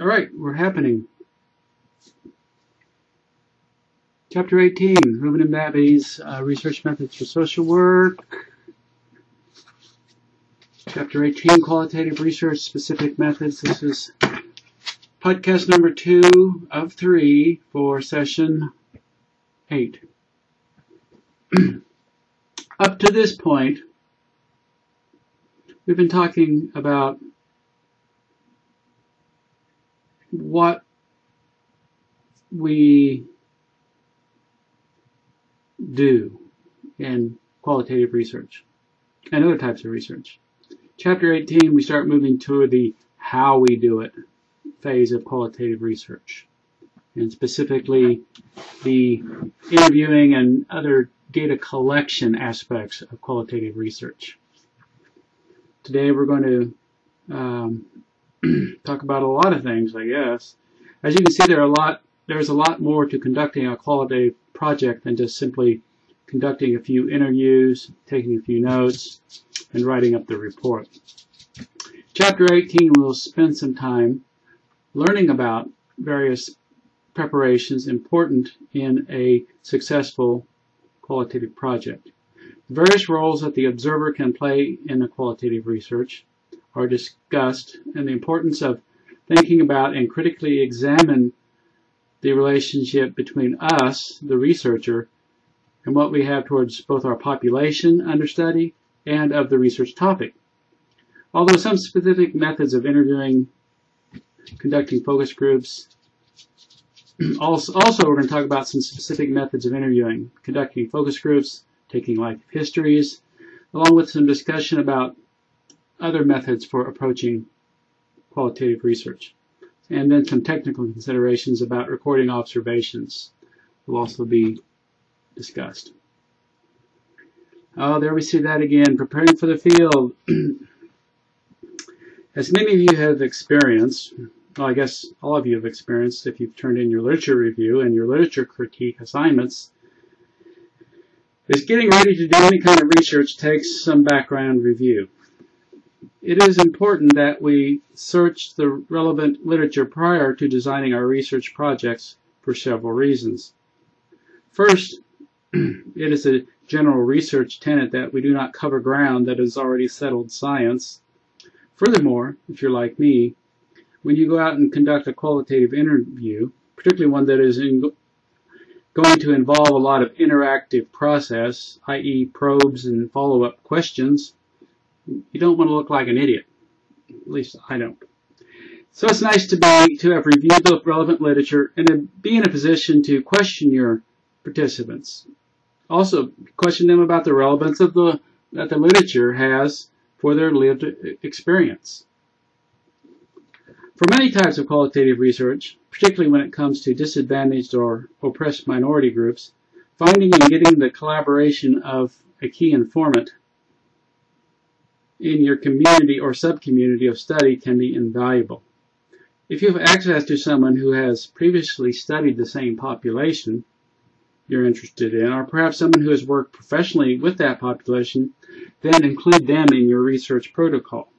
All right, we're happening. Chapter 18, Rubin and Babbie's uh, Research Methods for Social Work. Chapter 18, Qualitative Research Specific Methods. This is podcast number two of three for session eight. Up to this point, we've been talking about what we do in qualitative research and other types of research. Chapter 18, we start moving toward the how we do it phase of qualitative research, and specifically the interviewing and other data collection aspects of qualitative research. Today we're going to um, talk about a lot of things, I guess. As you can see, there are a lot. There's a lot more to conducting a qualitative project than just simply conducting a few interviews, taking a few notes, and writing up the report. Chapter 18, we'll spend some time learning about various preparations important in a successful qualitative project. The various roles that the observer can play in a qualitative research are discussed and the importance of thinking about and critically examine the relationship between us, the researcher, and what we have towards both our population under study and of the research topic. Although some specific methods of interviewing, conducting focus groups, also, also we're going to talk about some specific methods of interviewing, conducting focus groups, taking life histories, along with some discussion about other methods for approaching qualitative research. And then some technical considerations about recording observations will also be discussed. Oh, there we see that again, preparing for the field. As many of you have experienced, well, I guess all of you have experienced if you've turned in your literature review and your literature critique assignments, is getting ready to do any kind of research takes some background review. It is important that we search the relevant literature prior to designing our research projects for several reasons. First, it is a general research tenet that we do not cover ground that is already settled science. Furthermore, if you're like me, when you go out and conduct a qualitative interview, particularly one that is in, going to involve a lot of interactive process, i.e. probes and follow-up questions, you don't want to look like an idiot. At least I don't. So it's nice to be to have reviewed the relevant literature and to be in a position to question your participants. Also, question them about the relevance of the that the literature has for their lived experience. For many types of qualitative research, particularly when it comes to disadvantaged or oppressed minority groups, finding and getting the collaboration of a key informant in your community or subcommunity of study can be invaluable. If you have access to someone who has previously studied the same population you're interested in, or perhaps someone who has worked professionally with that population, then include them in your research protocol.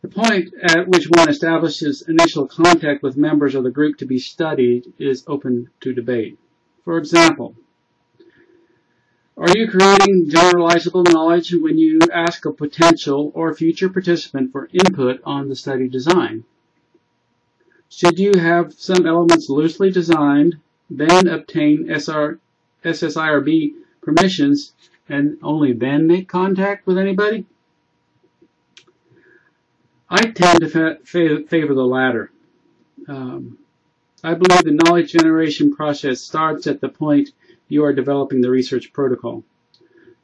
The point at which one establishes initial contact with members of the group to be studied is open to debate. For example, are you creating generalizable knowledge when you ask a potential or future participant for input on the study design? Should you have some elements loosely designed, then obtain SR, SSIRB permissions, and only then make contact with anybody? I tend to favor the latter. Um, I believe the knowledge generation process starts at the point you are developing the research protocol.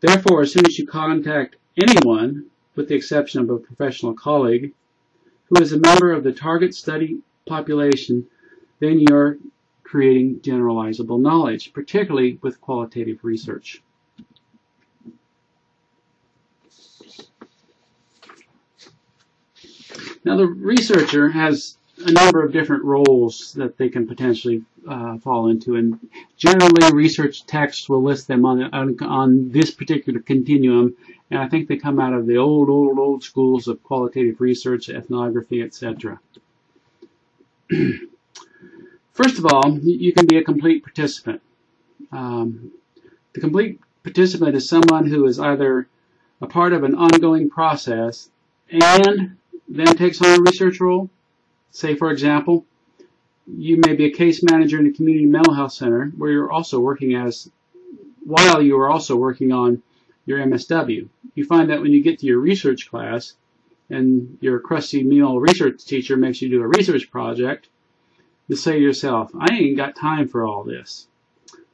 Therefore, as soon as you contact anyone, with the exception of a professional colleague, who is a member of the target study population, then you're creating generalizable knowledge, particularly with qualitative research. Now the researcher has a number of different roles that they can potentially uh, fall into, and generally research texts will list them on, on, on this particular continuum, and I think they come out of the old, old, old schools of qualitative research, ethnography, etc. First of all, you can be a complete participant. Um, the complete participant is someone who is either a part of an ongoing process and then takes on a research role. Say, for example, you may be a case manager in a community mental health center where you're also working as, while you are also working on your MSW. You find that when you get to your research class and your crusty meal research teacher makes you do a research project, you say to yourself, I ain't got time for all this.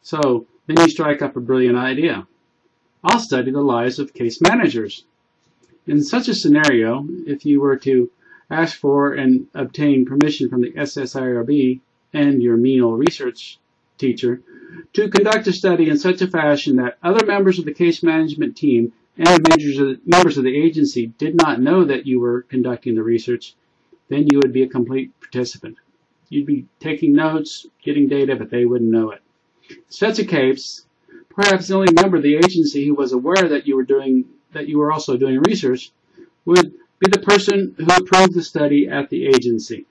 So then you strike up a brilliant idea. I'll study the lives of case managers. In such a scenario, if you were to ask for and obtain permission from the SSIRB and your menial research teacher to conduct a study in such a fashion that other members of the case management team and members of the agency did not know that you were conducting the research, then you would be a complete participant. You'd be taking notes, getting data, but they wouldn't know it. In such a case, perhaps the only member of the agency who was aware that you were doing that you were also doing research would be the person who approved the study at the agency.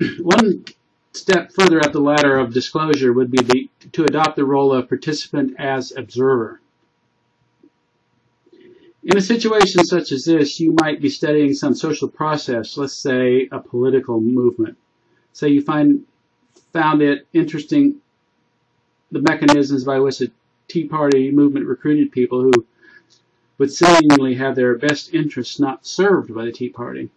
One step further up the ladder of disclosure would be the, to adopt the role of participant as observer. In a situation such as this, you might be studying some social process, let's say a political movement. Say you find found it interesting the mechanisms by which the Tea Party movement recruited people who would seemingly have their best interests not served by the Tea Party.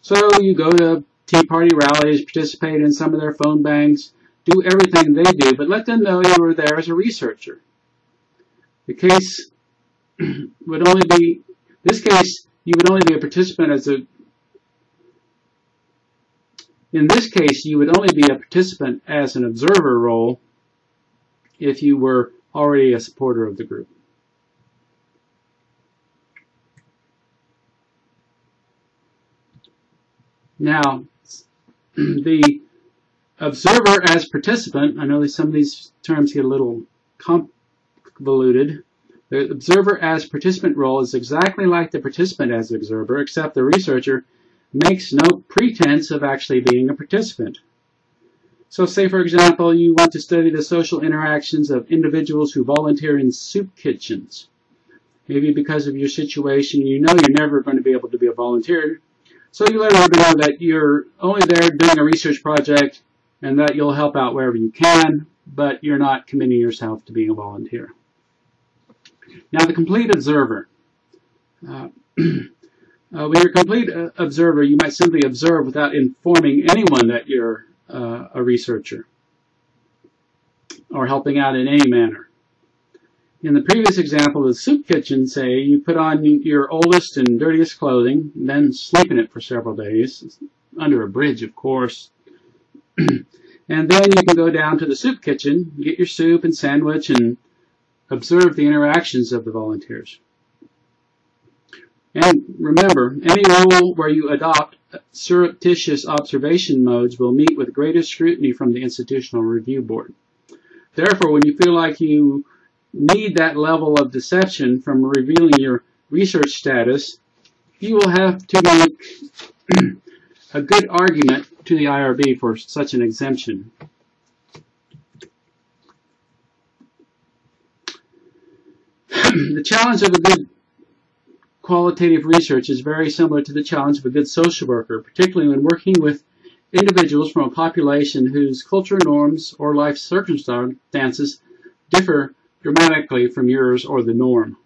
So you go to Tea Party rallies, participate in some of their phone banks, do everything they do, but let them know you were there as a researcher. The case would only be, this case, you would only be a participant as a, in this case, you would only be a participant as an observer role if you were already a supporter of the group. Now, the observer as participant, I know some of these terms get a little convoluted. The observer as participant role is exactly like the participant as observer, except the researcher makes no pretense of actually being a participant. So say, for example, you want to study the social interactions of individuals who volunteer in soup kitchens. Maybe because of your situation, you know you're never going to be able to be a volunteer, so you let everybody know that you're only there doing a research project and that you'll help out wherever you can, but you're not committing yourself to being a volunteer. Now, the complete observer. Uh, uh, when you're a complete uh, observer, you might simply observe without informing anyone that you're uh, a researcher or helping out in any manner. In the previous example of the soup kitchen, say, you put on your oldest and dirtiest clothing, then sleep in it for several days, under a bridge, of course. and then you can go down to the soup kitchen, get your soup and sandwich, and observe the interactions of the volunteers. And remember, any role where you adopt surreptitious observation modes will meet with greatest scrutiny from the Institutional Review Board. Therefore, when you feel like you need that level of deception from revealing your research status, you will have to make a good argument to the IRB for such an exemption. the challenge of a good qualitative research is very similar to the challenge of a good social worker, particularly when working with individuals from a population whose cultural norms or life circumstances differ dramatically from yours or the norm.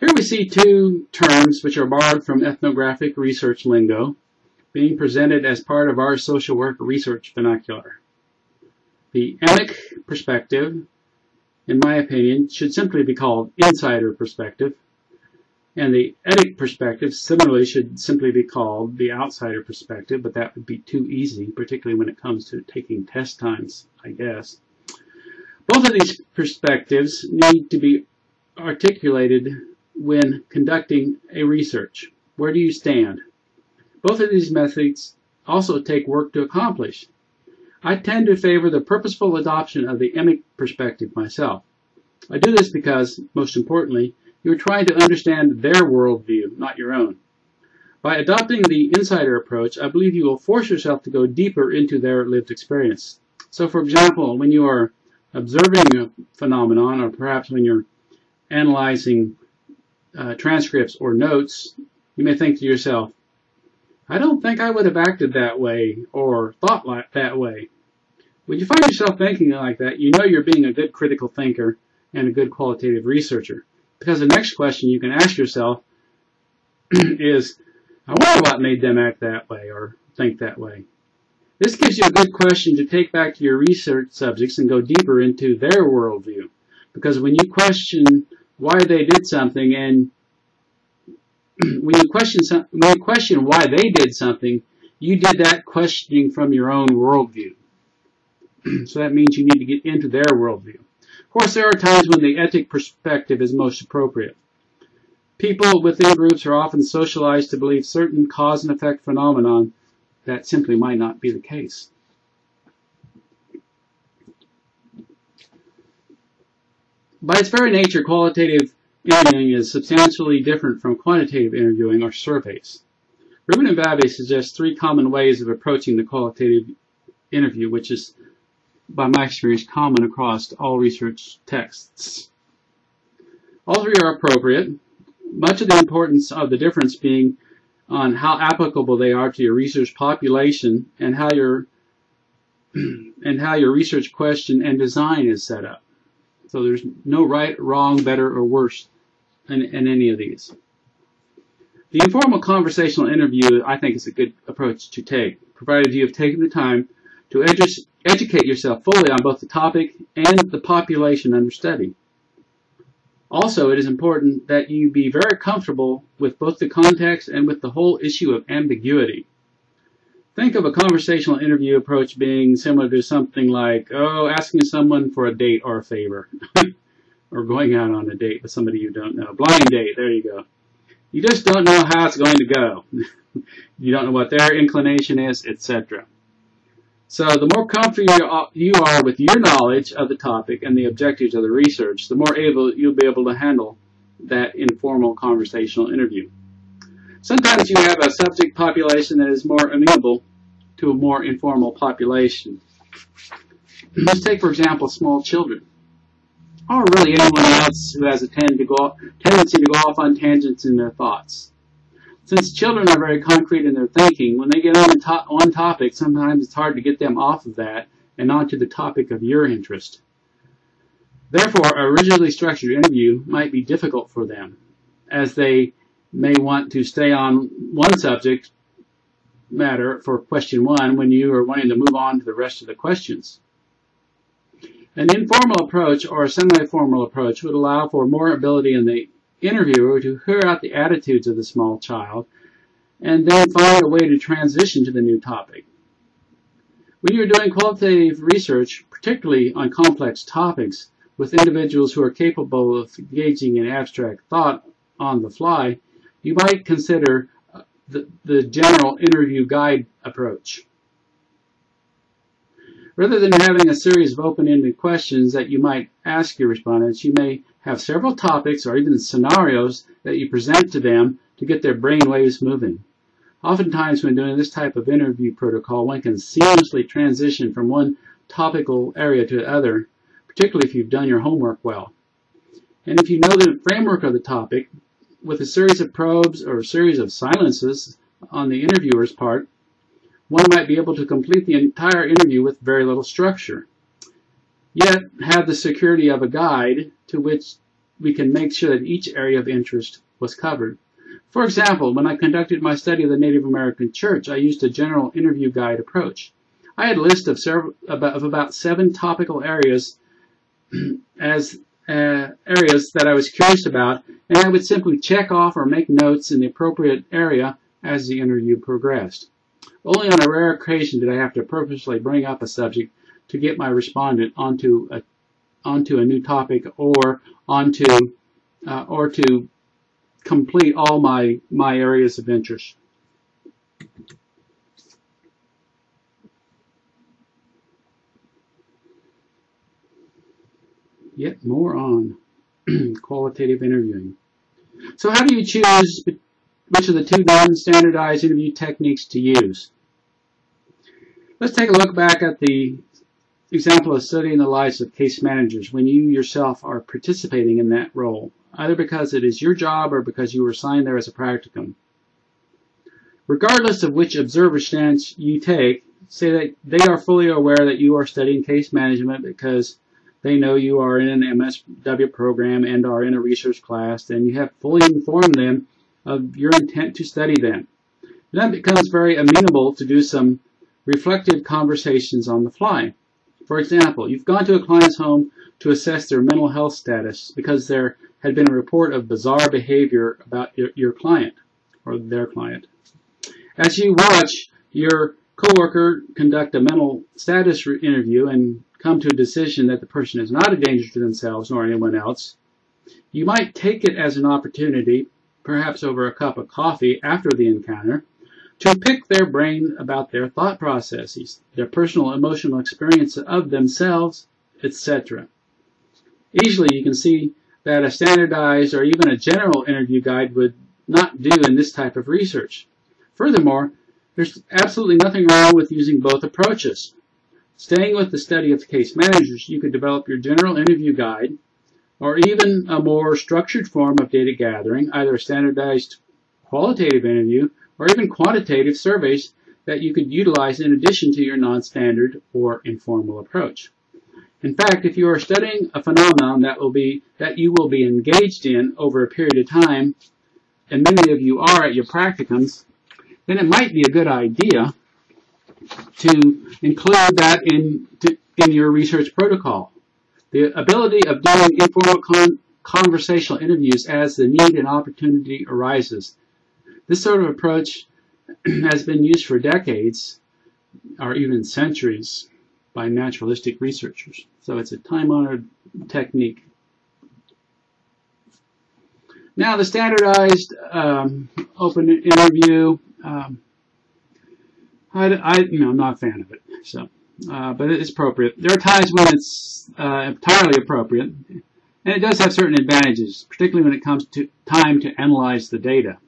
Here we see two terms which are borrowed from ethnographic research lingo being presented as part of our social work research vernacular. The emic perspective, in my opinion, should simply be called insider perspective, and the etic perspective similarly should simply be called the outsider perspective, but that would be too easy, particularly when it comes to taking test times, I guess. Both of these perspectives need to be articulated when conducting a research. Where do you stand? Both of these methods also take work to accomplish. I tend to favor the purposeful adoption of the emic perspective myself. I do this because, most importantly, you're trying to understand their worldview, not your own. By adopting the insider approach, I believe you will force yourself to go deeper into their lived experience. So, for example, when you are observing a phenomenon, or perhaps when you're analyzing uh, transcripts or notes, you may think to yourself, I don't think I would have acted that way or thought like that way. When you find yourself thinking like that, you know you're being a good critical thinker and a good qualitative researcher. Because the next question you can ask yourself is, I wonder what made them act that way or think that way. This gives you a good question to take back to your research subjects and go deeper into their worldview. Because when you question why they did something and when you question some, when you question why they did something, you did that questioning from your own worldview. so that means you need to get into their worldview. Of course, there are times when the etic perspective is most appropriate. People within groups are often socialized to believe certain cause and effect phenomenon that simply might not be the case. By its very nature, qualitative interviewing is substantially different from quantitative interviewing or surveys. Rubin and Babbie suggest three common ways of approaching the qualitative interview, which is, by my experience, common across all research texts. All three are appropriate, much of the importance of the difference being on how applicable they are to your research population and how your and how your research question and design is set up. So there's no right, wrong, better, or worse in, in any of these. The informal conversational interview, I think, is a good approach to take, provided you have taken the time to edu educate yourself fully on both the topic and the population under study. Also, it is important that you be very comfortable with both the context and with the whole issue of ambiguity. Think of a conversational interview approach being similar to something like, oh, asking someone for a date or a favor. or going out on a date with somebody you don't know. Blind date, there you go. You just don't know how it's going to go. you don't know what their inclination is, etc. So the more comfortable you are with your knowledge of the topic and the objectives of the research, the more able you'll be able to handle that informal conversational interview. Sometimes you have a subject population that is more amenable to a more informal population. Let's take, for example, small children, or really anyone else who has a tendency to go, tendency to go off on tangents in their thoughts. Since children are very concrete in their thinking, when they get on to one topic, sometimes it's hard to get them off of that and onto the topic of your interest. Therefore, a rigidly structured interview might be difficult for them, as they may want to stay on one subject matter for question one when you are wanting to move on to the rest of the questions. An informal approach or a semi-formal approach would allow for more ability in the interviewer to hear out the attitudes of the small child and then find a way to transition to the new topic. When you're doing qualitative research, particularly on complex topics with individuals who are capable of engaging in abstract thought on the fly, you might consider uh, the, the general interview guide approach. Rather than having a series of open-ended questions that you might ask your respondents, you may have several topics or even scenarios that you present to them to get their brain waves moving. Oftentimes when doing this type of interview protocol, one can seamlessly transition from one topical area to the other, particularly if you've done your homework well. And if you know the framework of the topic, with a series of probes or a series of silences on the interviewer's part, one might be able to complete the entire interview with very little structure yet have the security of a guide to which we can make sure that each area of interest was covered. For example, when I conducted my study of the Native American Church, I used a general interview guide approach. I had a list of, several, of about seven topical areas as uh, areas that I was curious about, and I would simply check off or make notes in the appropriate area as the interview progressed. Only on a rare occasion did I have to purposely bring up a subject to get my respondent onto a onto a new topic or onto uh, or to complete all my my areas of interest. Yet more on qualitative interviewing. So how do you choose which of the two non-standardized interview techniques to use. Let's take a look back at the example of studying the lives of case managers when you yourself are participating in that role, either because it is your job or because you were assigned there as a practicum. Regardless of which observer stance you take, say that they are fully aware that you are studying case management because they know you are in an MSW program and are in a research class, and you have fully informed them of your intent to study them. That becomes very amenable to do some reflective conversations on the fly. For example, you've gone to a client's home to assess their mental health status because there had been a report of bizarre behavior about your, your client or their client. As you watch your coworker conduct a mental status interview and come to a decision that the person is not a danger to themselves nor anyone else, you might take it as an opportunity, perhaps over a cup of coffee after the encounter, to pick their brain about their thought processes, their personal emotional experience of themselves, etc. Easily you can see that a standardized or even a general interview guide would not do in this type of research. Furthermore, there's absolutely nothing wrong with using both approaches. Staying with the study of case managers, you could develop your general interview guide or even a more structured form of data gathering, either a standardized qualitative interview or even quantitative surveys that you could utilize in addition to your non-standard or informal approach. In fact, if you are studying a phenomenon that will be that you will be engaged in over a period of time, and many of you are at your practicums, then it might be a good idea to include that in, to, in your research protocol. The ability of doing informal con conversational interviews as the need and opportunity arises. This sort of approach has been used for decades, or even centuries, by naturalistic researchers. So it's a time-honored technique. Now the standardized um, open interview um, I, I, you know, I'm not a fan of it. So, uh, but it's appropriate. There are times when it's uh, entirely appropriate, and it does have certain advantages, particularly when it comes to time to analyze the data.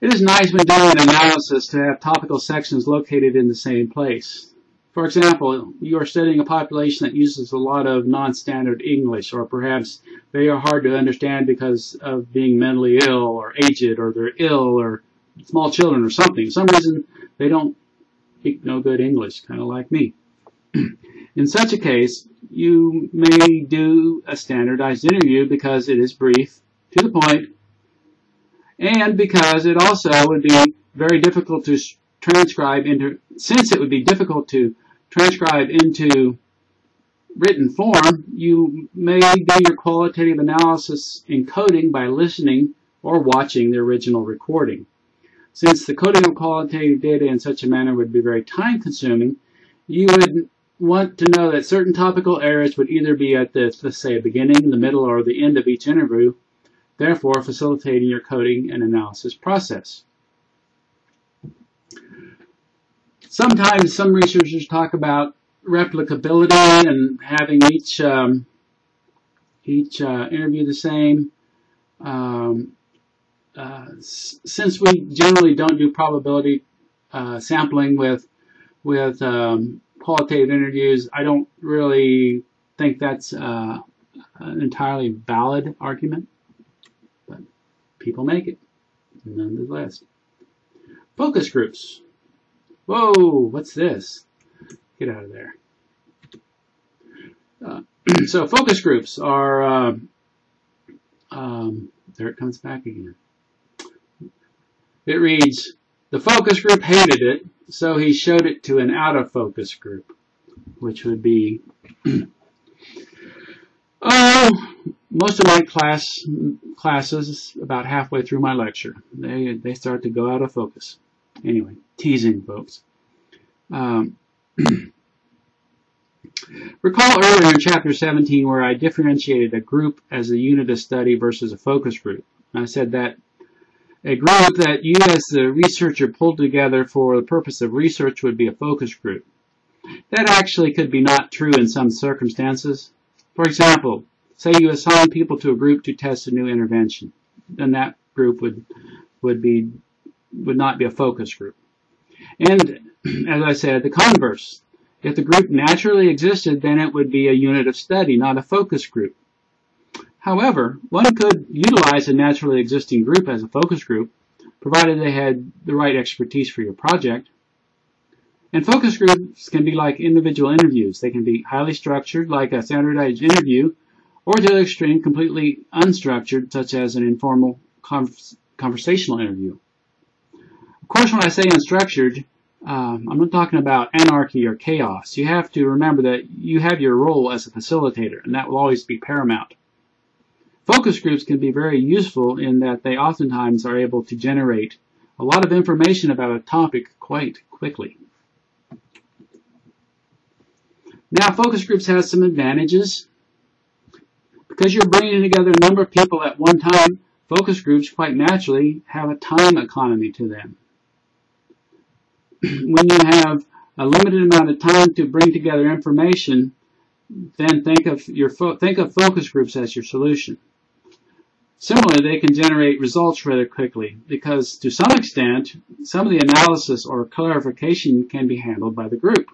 It is nice when doing an analysis to have topical sections located in the same place. For example, you are studying a population that uses a lot of non-standard English, or perhaps they are hard to understand because of being mentally ill, or aged, or they're ill, or small children or something. For some reason, they don't speak no good English, kind of like me. In such a case, you may do a standardized interview because it is brief, to the point, and because it also would be very difficult to transcribe into, since it would be difficult to transcribe into written form, you may do your qualitative analysis in coding by listening or watching the original recording. Since the coding of qualitative data in such a manner would be very time consuming, you would want to know that certain topical areas would either be at the, let's say, beginning, the middle, or the end of each interview, therefore facilitating your coding and analysis process. Sometimes some researchers talk about replicability and having each um, each uh, interview the same. Um, uh, since we generally don't do probability uh, sampling with with um, qualitative interviews, I don't really think that's uh, an entirely valid argument, people make it nonetheless. Focus groups. Whoa, what's this? Get out of there. Uh, so focus groups are, uh, um, there it comes back again. It reads, the focus group hated it, so he showed it to an out of focus group, which would be, oh, most of my class classes about halfway through my lecture, they they start to go out of focus. Anyway, teasing folks. Um, recall earlier in chapter 17 where I differentiated a group as a unit of study versus a focus group. I said that a group that you as the researcher pulled together for the purpose of research would be a focus group. That actually could be not true in some circumstances. For example, say you assign people to a group to test a new intervention. Then that group would would be would not be a focus group. And as I said, the converse. If the group naturally existed, then it would be a unit of study, not a focus group. However, one could utilize a naturally existing group as a focus group, provided they had the right expertise for your project. And focus groups can be like individual interviews. They can be highly structured, like a standardized interview, or the extreme, completely unstructured, such as an informal conversational interview. Of course, when I say unstructured, um, I'm not talking about anarchy or chaos. You have to remember that you have your role as a facilitator, and that will always be paramount. Focus groups can be very useful in that they oftentimes are able to generate a lot of information about a topic quite quickly. Now, focus groups have some advantages. Because you're bringing together a number of people at one time, focus groups quite naturally have a time economy to them. when you have a limited amount of time to bring together information, then think of your think of focus groups as your solution. Similarly, they can generate results rather quickly because to some extent, some of the analysis or clarification can be handled by the group.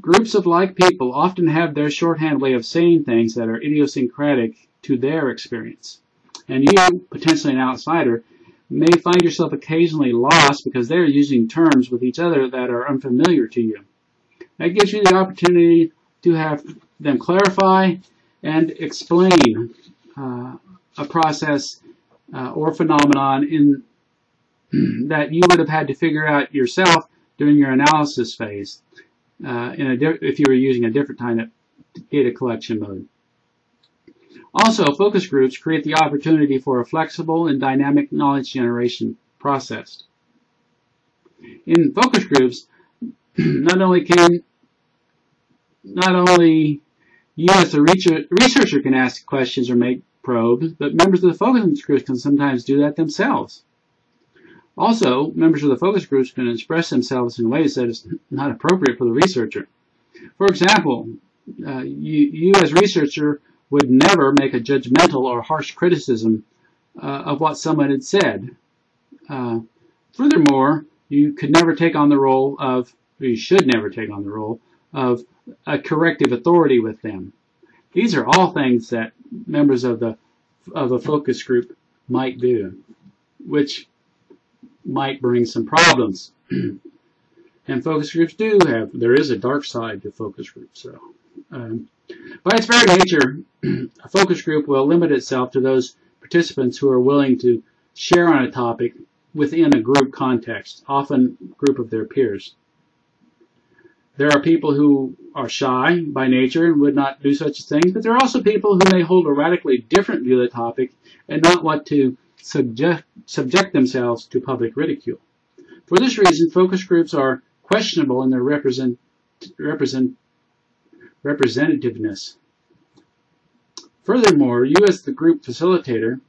Groups of like people often have their shorthand way of saying things that are idiosyncratic to their experience. And you, potentially an outsider, may find yourself occasionally lost because they're using terms with each other that are unfamiliar to you. That gives you the opportunity to have them clarify and explain uh, a process uh, or phenomenon in that you would have had to figure out yourself during your analysis phase uh, if you were using a different kind of data collection mode. Also, focus groups create the opportunity for a flexible and dynamic knowledge generation process. In focus groups, not only can not only you as a researcher can ask questions or make probes, but members of the focus groups can sometimes do that themselves. Also, members of the focus groups can express themselves in ways that is not appropriate for the researcher. For example, uh, you, you as researcher would never make a judgmental or harsh criticism uh, of what someone had said. Uh, furthermore, you could never take on the role of, or you should never take on the role of a corrective authority with them. These are all things that members of the of a focus group might do, which might bring some problems. and focus groups do have there is a dark side to focus groups. So, um, by its very nature, a focus group will limit itself to those participants who are willing to share on a topic within a group context, often group of their peers. There are people who are shy by nature and would not do such a thing, but there are also people who may hold a radically different view of the topic and not want to subject, subject themselves to public ridicule. For this reason, focus groups are questionable in their represent, represent, representativeness. Furthermore, you as the group facilitator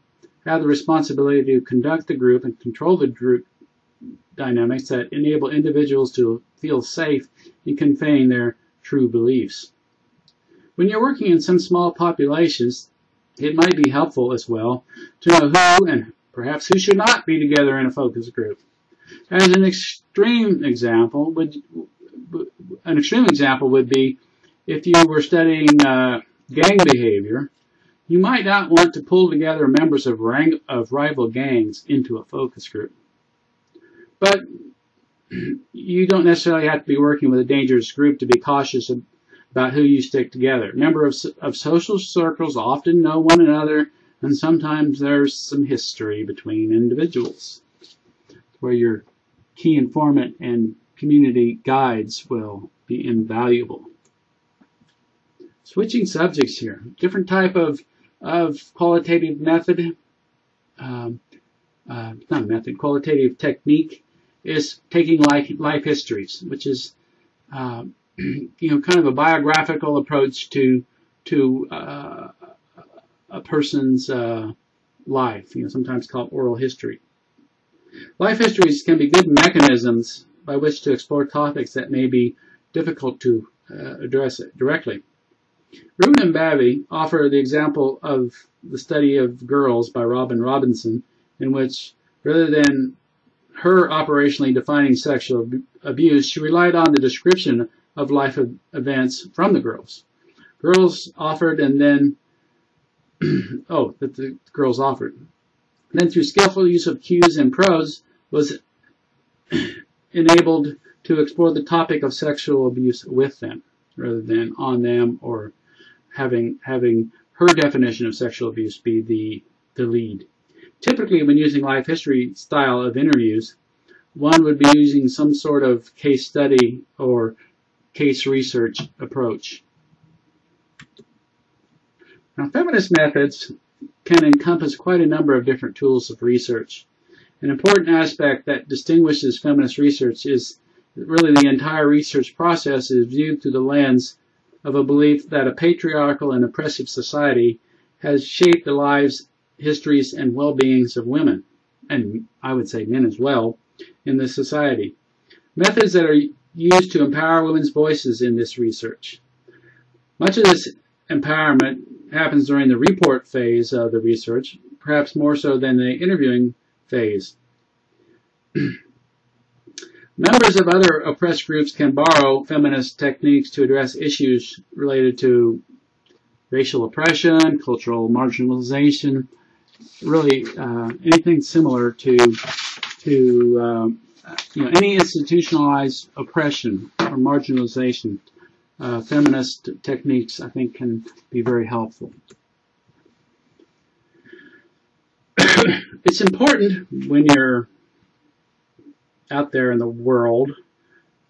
have the responsibility to conduct the group and control the group dynamics that enable individuals to feel safe in conveying their true beliefs. When you're working in some small populations, it might be helpful as well to know who and perhaps who should not be together in a focus group. As an extreme example, would an extreme example would be if you were studying uh, gang behavior, you might not want to pull together members of, rang- of rival gangs into a focus group. But you don't necessarily have to be working with a dangerous group to be cautious about who you stick together. Members of, of social circles often know one another, and sometimes there's some history between individuals where your key informant and community guides will be invaluable. Switching subjects here, different type of, of qualitative method, um, uh, not method, qualitative technique is taking life, life histories, which is, uh, you know, kind of a biographical approach to to uh, a person's uh, life. You know, sometimes called oral history. Life histories can be good mechanisms by which to explore topics that may be difficult to uh, address directly. Rubin and Babbie offer the example of the study of girls by Robin Robinson in which, rather than her operationally defining sexual abuse, she relied on the description of life events from the girls. Girls offered and then, oh, that the girls offered. Then through skillful use of cues and prose was enabled to explore the topic of sexual abuse with them rather than on them or having having her definition of sexual abuse be the, the lead. Typically, when using life history style of interviews, one would be using some sort of case study or case research approach. Now, feminist methods can encompass quite a number of different tools of research. An important aspect that distinguishes feminist research is really the entire research process is viewed through the lens of a belief that a patriarchal and oppressive society has shaped the lives, histories, and well-beings of women, and I would say men as well, in this society. Methods that are used to empower women's voices in this research. Much of this empowerment happens during the report phase of the research, perhaps more so than the interviewing phase. Members of other oppressed groups can borrow feminist techniques to address issues related to racial oppression, cultural marginalization, really uh, anything similar to to um, you know any institutionalized oppression or marginalization. Uh, feminist techniques, I think, can be very helpful. it's important when you're out there in the world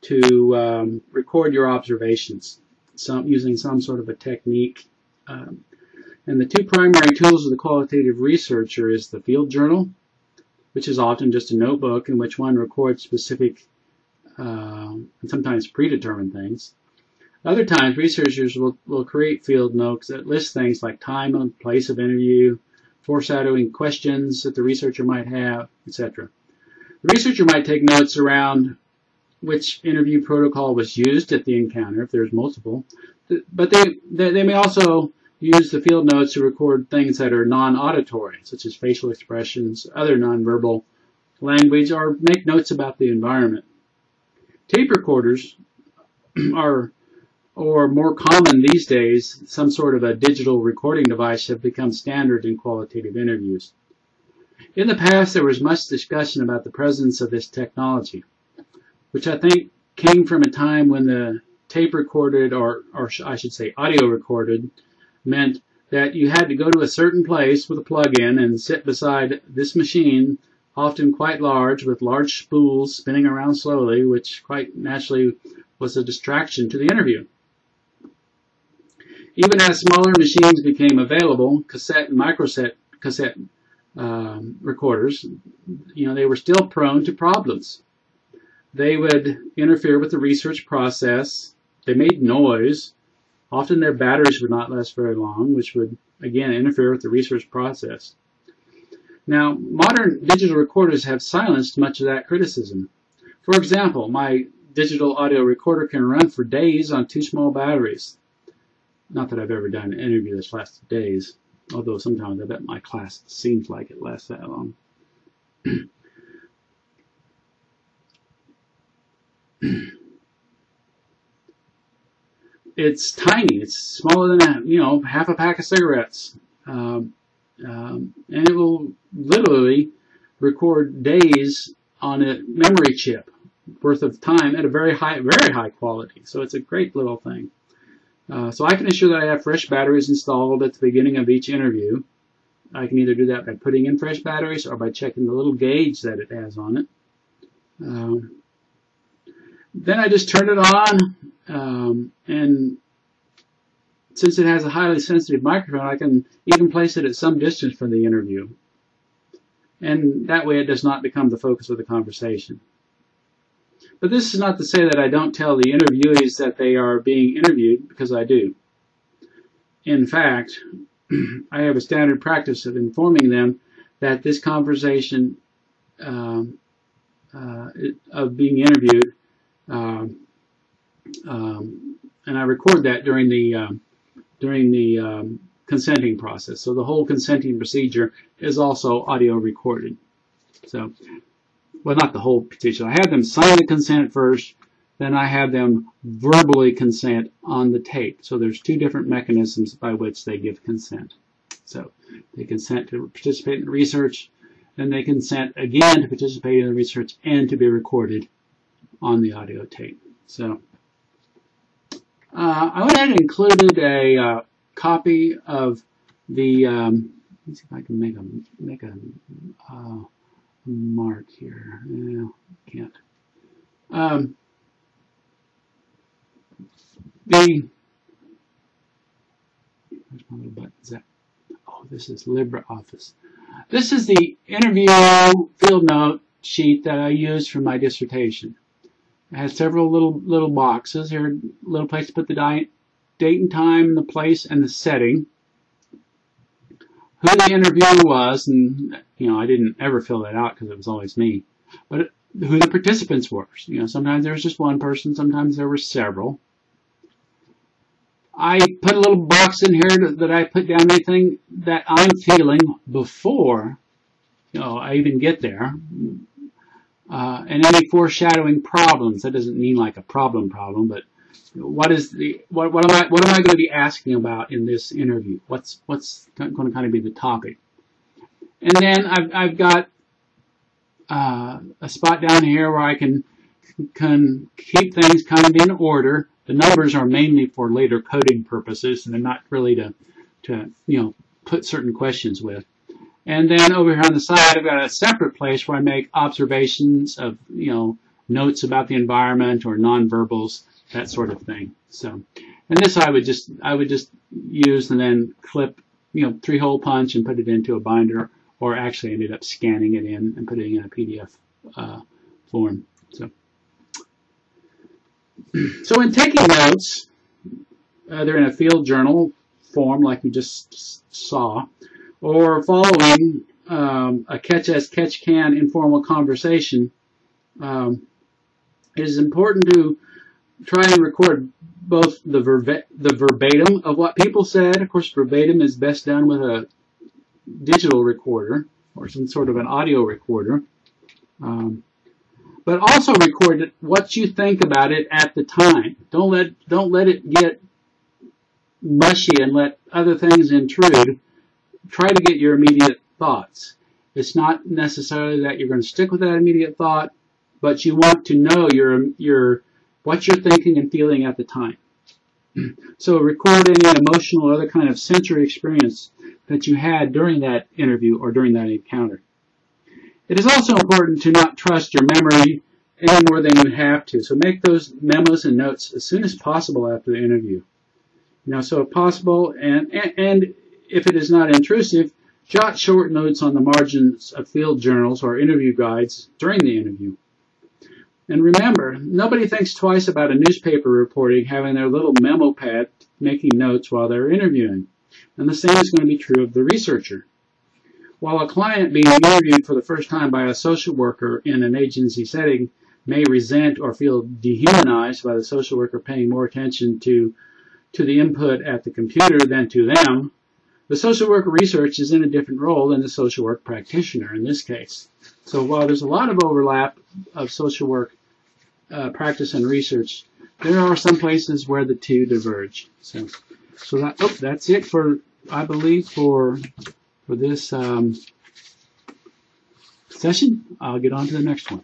to um, record your observations some, using some sort of a technique. Um, and the two primary tools of the qualitative researcher is the field journal, which is often just a notebook in which one records specific uh, and sometimes predetermined things. Other times, researchers will, will create field notes that list things like time and place of interview, foreshadowing questions that the researcher might have, etc. The researcher might take notes around which interview protocol was used at the encounter, if there's multiple, but they, they, they may also use the field notes to record things that are non-auditory, such as facial expressions, other nonverbal language, or make notes about the environment. Tape recorders are, or more common these days, some sort of a digital recording device have become standard in qualitative interviews. In the past, there was much discussion about the presence of this technology, which I think came from a time when the tape recorded, or, or I should say audio recorded, meant that you had to go to a certain place with a plug-in and sit beside this machine, often quite large, with large spools spinning around slowly, which quite naturally was a distraction to the interview. Even as smaller machines became available, cassette and microcassette cassette um, recorders, you know, they were still prone to problems. They would interfere with the research process. They made noise. Often their batteries would not last very long, which would, again, interfere with the research process. Now, modern digital recorders have silenced much of that criticism. For example, my digital audio recorder can run for days on two small batteries. Not that I've ever done an interview that's lasted days. Although sometimes I bet my class seems like it lasts that long. it's tiny. It's smaller than a, you know half a pack of cigarettes, um, um, and it will literally record days on a memory chip worth of time at a very high, very high quality. So it's a great little thing. Uh, so I can ensure that I have fresh batteries installed at the beginning of each interview. I can either do that by putting in fresh batteries or by checking the little gauge that it has on it. Um, then I just turn it on, um, and since it has a highly sensitive microphone, I can even place it at some distance from the interview. And that way it does not become the focus of the conversation. But this is not to say that I don't tell the interviewees that they are being interviewed, because I do. In fact, I have a standard practice of informing them that this conversation um, uh, of being interviewed, um, um, and I record that during the um, during the um, consenting process. So the whole consenting procedure is also audio recorded. So, well, not the whole procedure. I have them sign the consent first, then I have them verbally consent on the tape. So there's two different mechanisms by which they give consent. So they consent to participate in the research, and they consent again to participate in the research and to be recorded on the audio tape. So I went ahead and included a uh, copy of the. Um, let's see if I can make a make a uh, mark here. No, can't. Um, the where's my little buttons at? Oh, this is LibreOffice. This is the interview field note sheet that I used for my dissertation. It has several little little boxes. Here, little place to put the date and time, the place, and the setting. Who the interviewer was, and you know, I didn't ever fill that out because it was always me. But who the participants were. You know, sometimes there was just one person, sometimes there were several. I put a little box in here that I put down anything that I'm feeling before, you know, I even get there. Uh, and any foreshadowing problems. That doesn't mean like a problem problem, but what is the what, what am I what am I going to be asking about in this interview? What's what's going to kind of be the topic? And then I've I've got uh, a spot down here where I can can keep things kind of in order. The numbers are mainly for later coding purposes, and they're not really to to you know put certain questions with. And then over here on the side, I've got a separate place where I make observations of, you know, notes about the environment or nonverbals, that sort of thing. So, and this I would just, I would just use and then clip, you know, three hole punch and put it into a binder, or actually ended up scanning it in and putting it in a PDF uh, form. So, so in taking notes, uh, they're in a field journal form like you just saw or following um, a catch as catch can informal conversation, um, it is important to try and record both the, the verbatim of what people said. Of course, verbatim is best done with a digital recorder or some sort of an audio recorder. Um, but also record what you think about it at the time. Don't let don't let it get mushy and let other things intrude try to get your immediate thoughts. It's not necessarily that you're going to stick with that immediate thought, but you want to know your, your, what you're thinking and feeling at the time. So record any emotional or other kind of sensory experience that you had during that interview or during that encounter. It is also important to not trust your memory any more than you have to. So make those memos and notes as soon as possible after the interview. You know, so if possible, and, and, and if it is not intrusive, jot short notes on the margins of field journals or interview guides during the interview. And remember, nobody thinks twice about a newspaper reporting having their little memo pad making notes while they're interviewing. And the same is going to be true of the researcher. While a client being interviewed for the first time by a social worker in an agency setting may resent or feel dehumanized by the social worker paying more attention to, to the input at the computer than to them, the social worker research is in a different role than the social work practitioner in this case. So while there's a lot of overlap of social work uh, practice and research, there are some places where the two diverge. So, so that, oh, that's it for, I believe, for, for this um, session. I'll get on to the next one.